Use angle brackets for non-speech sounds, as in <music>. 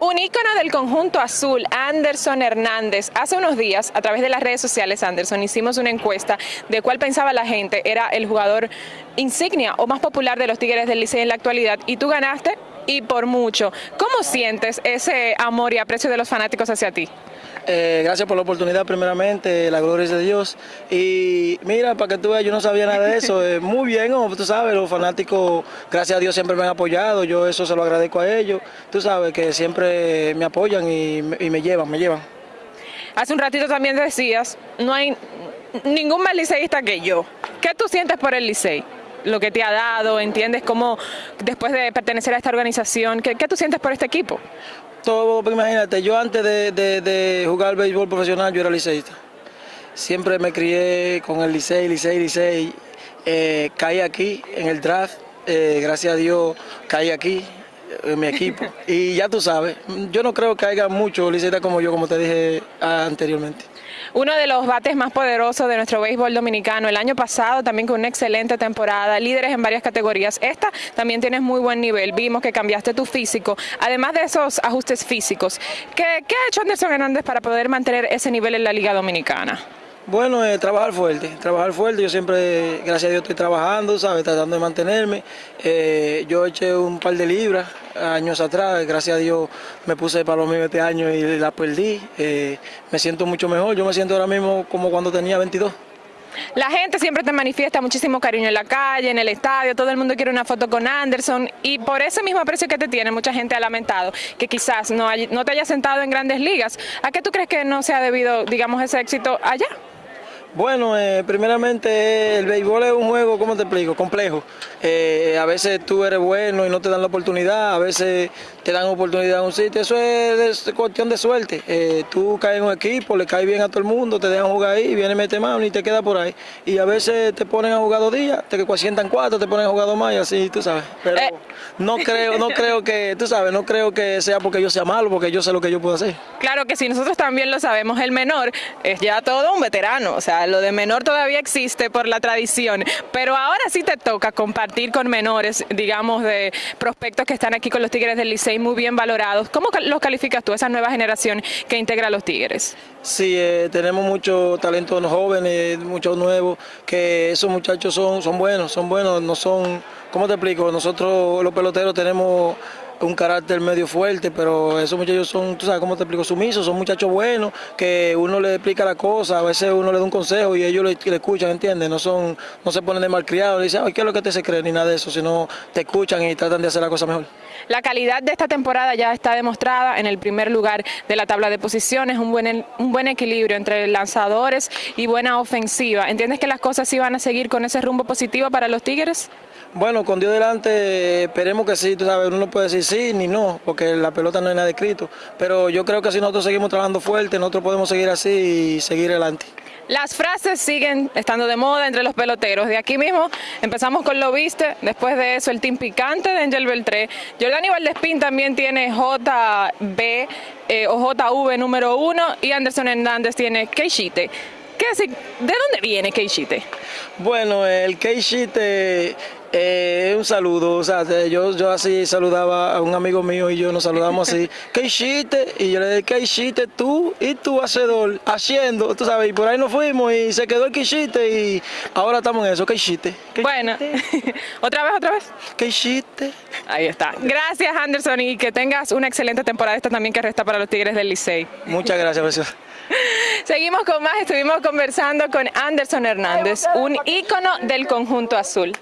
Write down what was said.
Un ícono del conjunto azul, Anderson Hernández. Hace unos días, a través de las redes sociales, Anderson, hicimos una encuesta de cuál pensaba la gente era el jugador insignia o más popular de los Tigres del Liceo en la actualidad y tú ganaste y por mucho. ¿Cómo sientes ese amor y aprecio de los fanáticos hacia ti? Eh, gracias por la oportunidad primeramente, la gloria es de Dios. Y mira, para que tú veas, yo no sabía nada de eso. <laughs> Eh, muy bien, tú sabes, los fanáticos, gracias a Dios, siempre me han apoyado. Yo eso se lo agradezco a ellos. Tú sabes que siempre me apoyan y, me llevan, me llevan. Hace un ratito también decías, no hay ningún más liceísta que yo. ¿Qué tú sientes por el licey? Lo que te ha dado, ¿entiendes cómo después de pertenecer a esta organización, qué, qué tú sientes por este equipo? todo, pues, imagínate, yo antes de, de, jugar béisbol profesional, yo era liceísta. Siempre me crié con el licey, licey, licey. Eh, caí aquí en el draft, eh, gracias a Dios caí aquí en mi equipo. <laughs> Y ya tú sabes, yo no creo que haya muchos liceístas como yo, como te dije anteriormente uno de los bates más poderosos de nuestro béisbol dominicano. El año pasado también con una excelente temporada, líderes en varias categorías. Esta también tienes muy buen nivel. Vimos que cambiaste tu físico. Además de esos ajustes físicos, ¿qué, qué ha hecho Anderson Hernández para poder mantener ese nivel en la Liga Dominicana? Bueno, eh, trabajar fuerte, trabajar fuerte. Yo siempre, gracias a Dios, estoy trabajando, ¿sabes? Tratando de mantenerme. Eh, yo eché un par de libras años atrás, gracias a Dios me puse para los míos este año y la perdí. Eh, me siento mucho mejor, yo me siento ahora mismo como cuando tenía 22. La gente siempre te manifiesta muchísimo cariño en la calle, en el estadio, todo el mundo quiere una foto con Anderson y por ese mismo aprecio que te tiene, mucha gente ha lamentado que quizás no, no te haya sentado en grandes ligas. ¿A qué tú crees que no se ha debido, digamos, ese éxito allá? Bueno, eh, primeramente el béisbol es un juego, ¿cómo te explico? Complejo. Eh, a veces tú eres bueno y no te dan la oportunidad, a veces te dan oportunidad en un sitio, eso es, cuestión de suerte. Eh, tú caes en un equipo, le caes bien a todo el mundo, te dejan jugar ahí, viene mete mano y te queda por ahí. Y a veces te ponen a jugar dos días, te sientan cuatro, te ponen a jugar dos más y así, tú sabes. Pero no creo, no creo que, tú sabes, no creo que sea porque yo sea malo, porque yo sé lo que yo puedo hacer. Claro que sí, nosotros también lo sabemos, el menor es ya todo un veterano, o sea, lo de menor todavía existe por la tradición, pero ahora sí te toca compartir con menores, digamos, de prospectos que están aquí con los Tigres del Licey muy bien valorados. ¿Cómo los calificas tú, esa nueva generación que integra a los Tigres? Sí, eh, tenemos muchos talentos jóvenes, muchos nuevos, que esos muchachos son, son buenos, son buenos, no son, ¿cómo te explico? Nosotros los peloteros tenemos un carácter medio fuerte, pero esos muchachos son, tú sabes cómo te explico, sumisos, son muchachos buenos, que uno le explica la cosa, a veces uno le da un consejo y ellos le, escuchan, ¿entiendes? No son, no se ponen de malcriados, le dicen, ay, ¿qué es lo que te se cree? Ni nada de eso, sino te escuchan y tratan de hacer la cosa mejor. La calidad de esta temporada ya está demostrada en el primer lugar de la tabla de posiciones, un buen, un buen equilibrio entre lanzadores y buena ofensiva. ¿Entiendes que las cosas iban a seguir con ese rumbo positivo para los Tigres? Bueno, con Dios delante esperemos que sí, tú sabes, uno no puede decir sí ni no, porque la pelota no hay nada escrito, pero yo creo que si nosotros seguimos trabajando fuerte, nosotros podemos seguir así y seguir adelante. Las frases siguen estando de moda entre los peloteros. De aquí mismo empezamos con Lo Viste, después de eso el Team Picante de Angel Beltré. Jordani Valdespín también tiene JB eh, o JV número uno y Anderson Hernández tiene Keishite. ¿Qué ¿De dónde viene Keishite? Bueno, el Keishite eh, un saludo, o sea, yo, yo así saludaba a un amigo mío y yo nos saludamos así, <laughs> ¿qué hiciste? Y yo le dije, ¿qué hiciste tú y tu hacedor haciendo? Tú sabes, y por ahí nos fuimos y se quedó el que hiciste y ahora estamos en eso, ¿qué hiciste? bueno, <laughs> otra vez, otra vez. ¿Qué hiciste? Ahí está. Gracias Anderson y que tengas una excelente temporada esta también que resta para los Tigres del Licey. Muchas gracias, profesor. <laughs> Seguimos con más, estuvimos conversando con Anderson Hernández, un ícono del conjunto azul.